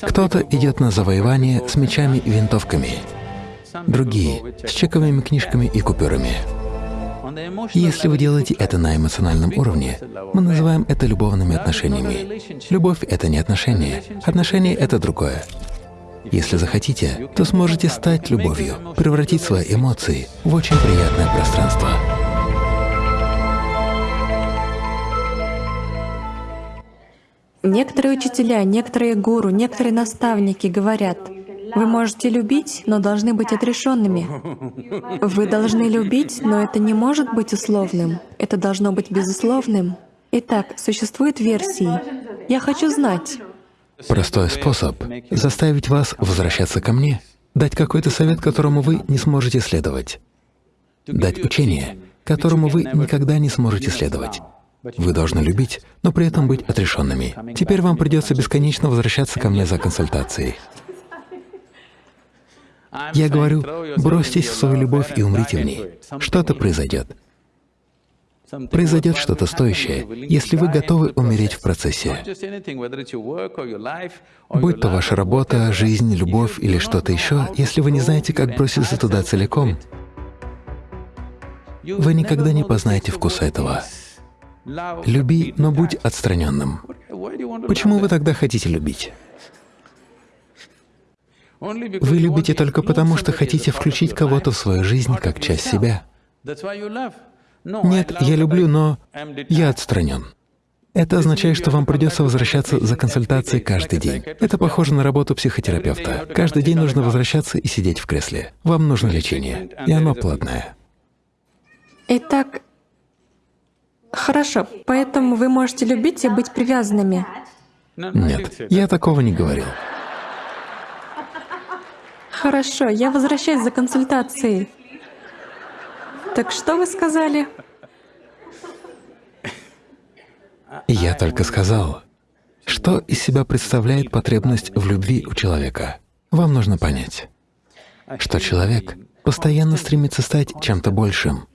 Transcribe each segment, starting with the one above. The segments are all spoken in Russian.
Кто-то идет на завоевание с мечами и винтовками, другие — с чековыми книжками и купюрами. Если вы делаете это на эмоциональном уровне, мы называем это любовными отношениями. Любовь — это не отношения, отношения — это другое. Если захотите, то сможете стать любовью, превратить свои эмоции в очень приятное пространство. Некоторые учителя, некоторые гуру, некоторые наставники говорят, вы можете любить, но должны быть отрешенными. Вы должны любить, но это не может быть условным. Это должно быть безусловным. Итак, существуют версии. Я хочу знать. Простой способ — заставить вас возвращаться ко мне, дать какой-то совет, которому вы не сможете следовать, дать учение, которому вы никогда не сможете следовать. Вы должны любить, но при этом быть отрешенными. Теперь вам придется бесконечно возвращаться ко мне за консультацией. Я говорю, бросьтесь в свою любовь и умрите в ней. Что-то произойдет. Произойдет что-то стоящее, если вы готовы умереть в процессе. Будь то ваша работа, жизнь, любовь или что-то еще, если вы не знаете, как броситься туда целиком, вы никогда не познаете вкуса этого. Люби, но будь отстраненным. Почему вы тогда хотите любить? Вы любите только потому, что хотите включить кого-то в свою жизнь как часть себя. Нет, я люблю, но я отстранен. Это означает, что вам придется возвращаться за консультацией каждый день. Это похоже на работу психотерапевта. Каждый день нужно возвращаться и сидеть в кресле. Вам нужно лечение, и оно платное. Итак, хорошо, поэтому вы можете любить и быть привязанными. Нет, я такого не говорил. Хорошо, я возвращаюсь за консультацией. Так что вы сказали? Я только сказал, что из себя представляет потребность в любви у человека. Вам нужно понять, что человек постоянно стремится стать чем-то большим,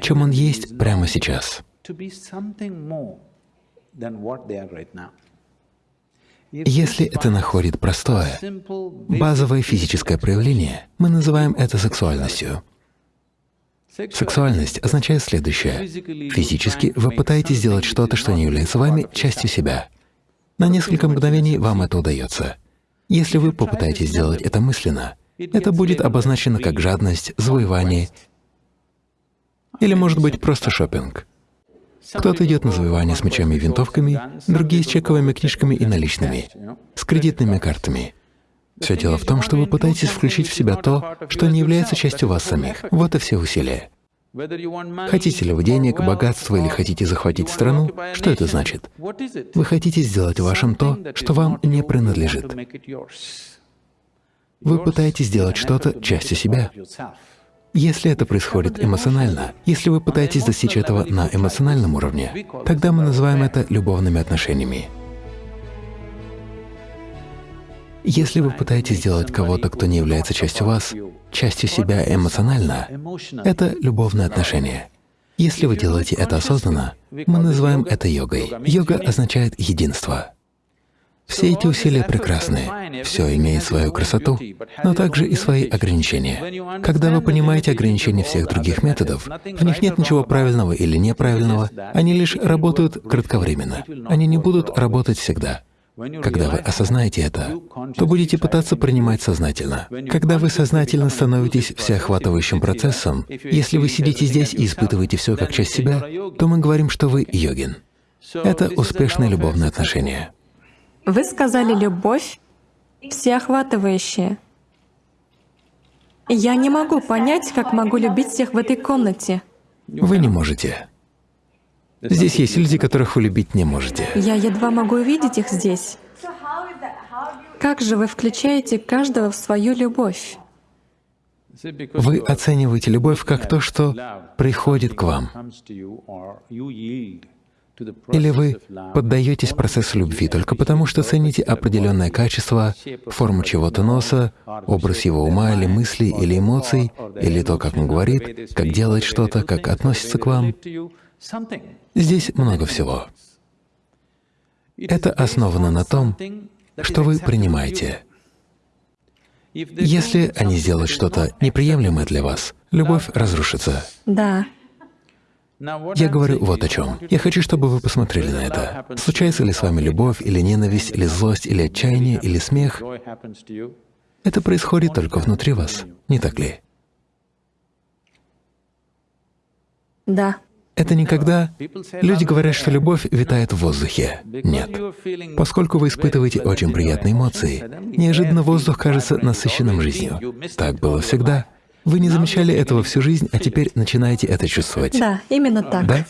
чем он есть прямо сейчас. Если это находит простое, базовое физическое проявление, мы называем это сексуальностью. Сексуальность означает следующее. Физически вы пытаетесь сделать что-то, что не является вами частью себя. На несколько мгновений вам это удается. Если вы попытаетесь сделать это мысленно, это будет обозначено как жадность, завоевание или, может быть, просто шопинг. Кто-то идет на завоевание с мечами и винтовками, другие — с чековыми книжками и наличными, с кредитными картами. Все дело в том, что вы пытаетесь включить в себя то, что не является частью вас самих. Вот и все усилия. Хотите ли вы денег, богатства или хотите захватить страну, что это значит? Вы хотите сделать вашим то, что вам не принадлежит. Вы пытаетесь сделать что-то частью себя. Если это происходит эмоционально, если вы пытаетесь достичь этого на эмоциональном уровне, тогда мы называем это любовными отношениями. Если вы пытаетесь сделать кого-то, кто не является частью вас, частью себя эмоционально, это любовные отношения. Если вы делаете это осознанно, мы называем это йогой. Йога означает единство. Все эти усилия прекрасны, все имеет свою красоту, но также и свои ограничения. Когда вы понимаете ограничения всех других методов, в них нет ничего правильного или неправильного, они лишь работают кратковременно, они не будут работать всегда. Когда вы осознаете это, то будете пытаться принимать сознательно. Когда вы сознательно становитесь всеохватывающим процессом, если вы сидите здесь и испытываете все как часть себя, то мы говорим, что вы йогин. Это успешное любовное отношение. Вы сказали «любовь всеохватывающая». Я не могу понять, как могу любить всех в этой комнате. Вы не можете. Здесь есть люди, которых вы любить не можете. Я едва могу увидеть их здесь. Как же вы включаете каждого в свою любовь? Вы оцениваете любовь как то, что приходит к вам. Или вы поддаетесь процессу любви только потому, что цените определенное качество, форму чего-то носа, образ его ума или мыслей или эмоций, или то, как он говорит, как делает что-то, как относится к вам. Здесь много всего. Это основано на том, что вы принимаете. Если они сделают что-то неприемлемое для вас, любовь разрушится. Да. Я говорю вот о чем. Я хочу, чтобы вы посмотрели на это. Случается ли с вами любовь, или ненависть, или злость, или отчаяние, или смех? Это происходит только внутри вас, не так ли? Да. Это никогда... Люди говорят, что любовь витает в воздухе. Нет. Поскольку вы испытываете очень приятные эмоции, неожиданно воздух кажется насыщенным жизнью. Так было всегда. Вы не замечали этого всю жизнь, а теперь начинаете это чувствовать. Да, именно так. Да?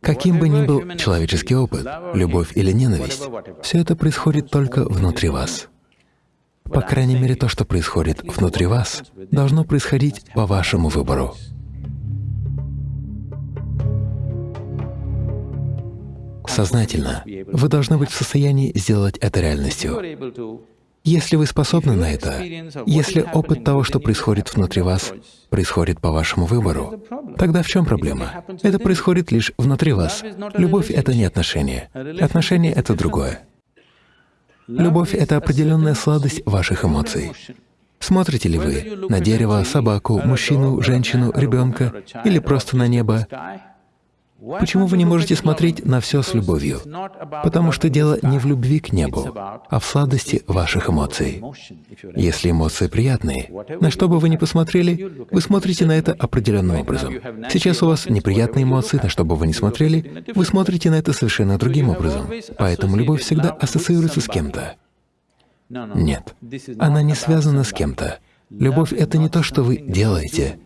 Каким бы ни был человеческий опыт, любовь или ненависть, все это происходит только внутри вас. По крайней мере, то, что происходит внутри вас, должно происходить по вашему выбору. Сознательно вы должны быть в состоянии сделать это реальностью. Если вы способны на это, если опыт того, что происходит внутри вас, происходит по вашему выбору, тогда в чем проблема? Это происходит лишь внутри вас. Любовь — это не отношения. Отношения — это другое. Любовь — это определенная сладость ваших эмоций. Смотрите ли вы на дерево, собаку, мужчину, женщину, ребенка или просто на небо, Почему вы не можете смотреть на все с любовью? Потому что дело не в любви к небу, а в сладости ваших эмоций. Если эмоции приятные, на что бы вы ни посмотрели, вы смотрите на это определенным образом. Сейчас у вас неприятные эмоции, на что бы вы ни смотрели, вы смотрите на это совершенно другим образом. Поэтому любовь всегда ассоциируется с кем-то. Нет, она не связана с кем-то. Любовь — это не то, что вы делаете,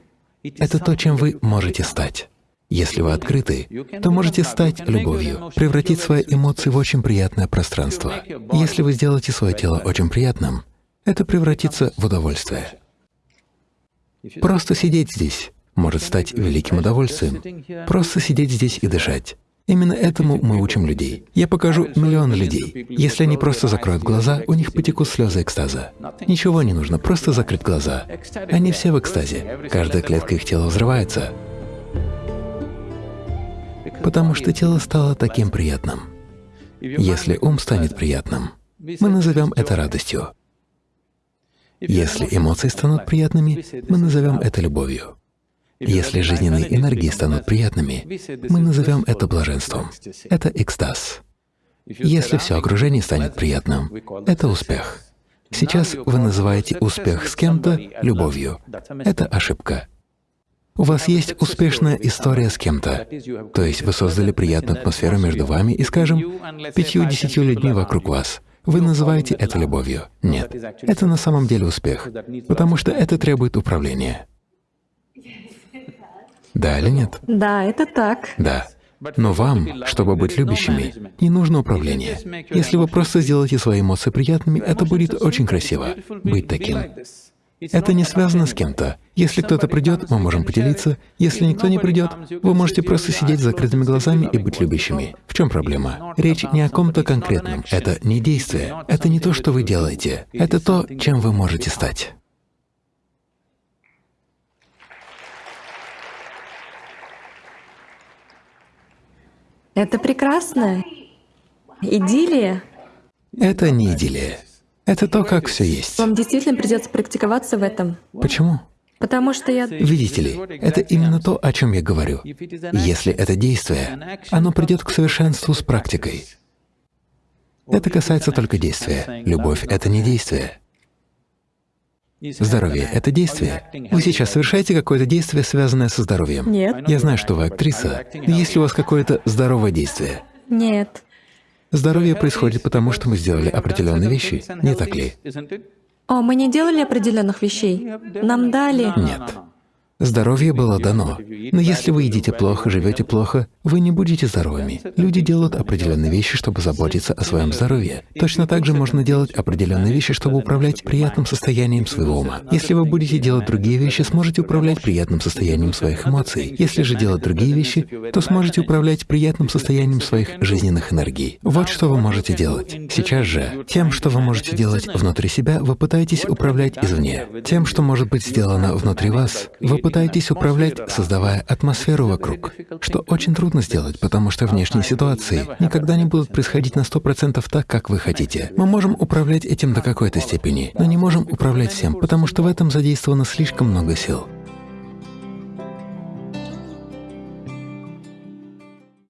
это то, чем вы можете стать. Если вы открыты, то можете стать любовью, превратить свои эмоции в очень приятное пространство. Если вы сделаете свое тело очень приятным, это превратится в удовольствие. Просто сидеть здесь может стать великим удовольствием. Просто сидеть здесь и дышать. Именно этому мы учим людей. Я покажу миллионы людей. Если они просто закроют глаза, у них потекут слезы экстаза. Ничего не нужно, просто закрыть глаза. Они все в экстазе. Каждая клетка их тела взрывается потому что тело стало таким приятным. Если ум станет приятным, мы назовем это радостью. Если эмоции станут приятными, мы назовем это любовью. Если жизненные энергии станут приятными, мы назовем это блаженством. Это экстаз. Если все окружение станет приятным, это успех. Сейчас вы называете успех с кем-то любовью. Это ошибка. У вас есть успешная история с кем-то, то есть вы создали приятную атмосферу между вами и, скажем, пятью-десятью людьми вокруг вас. Вы называете это любовью. Нет, это на самом деле успех, потому что это требует управления. Да или нет? Да, это так. Да. Но вам, чтобы быть любящими, не нужно управление. Если вы просто сделаете свои эмоции приятными, это будет очень красиво — быть таким. Это не связано с кем-то. Если кто-то придет, мы можем поделиться. Если никто не придет, вы можете просто сидеть с закрытыми глазами и быть любящими. В чем проблема? Речь не о ком-то конкретном. Это не действие. Это не то, что вы делаете. Это то, чем вы можете стать. Это прекрасно. Идиллия. Это не идиллия. Это то, как все есть. Вам действительно придется практиковаться в этом. Почему? Потому что я... Видите ли, это именно то, о чем я говорю. Если это действие, оно придет к совершенству с практикой. Это касается только действия. Любовь — это не действие. Здоровье — это действие. Вы сейчас совершаете какое-то действие, связанное со здоровьем? Нет. Я знаю, что вы актриса. Есть ли у вас какое-то здоровое действие? Нет. Здоровье происходит потому, что мы сделали определенные вещи, не так ли? О, мы не делали определенных вещей. Нам дали. Нет. Здоровье было дано. Но если вы едите плохо, живете плохо, вы не будете здоровыми. Люди делают определенные вещи, чтобы заботиться о своем здоровье. Точно так же можно делать определенные вещи, чтобы управлять приятным состоянием своего ума. Если вы будете делать другие вещи, сможете управлять приятным состоянием своих эмоций. Если же делать другие вещи, то сможете управлять приятным состоянием своих жизненных энергий. Вот что вы можете делать. Сейчас же, тем, что вы можете делать внутри себя, вы пытаетесь управлять извне. Тем, что может быть сделано внутри вас, вы пытаетесь управлять, создавая создавая атмосферу вокруг, что очень трудно сделать, потому что внешние ситуации никогда не будут происходить на 100% так, как вы хотите. Мы можем управлять этим до какой-то степени, но не можем управлять всем, потому что в этом задействовано слишком много сил.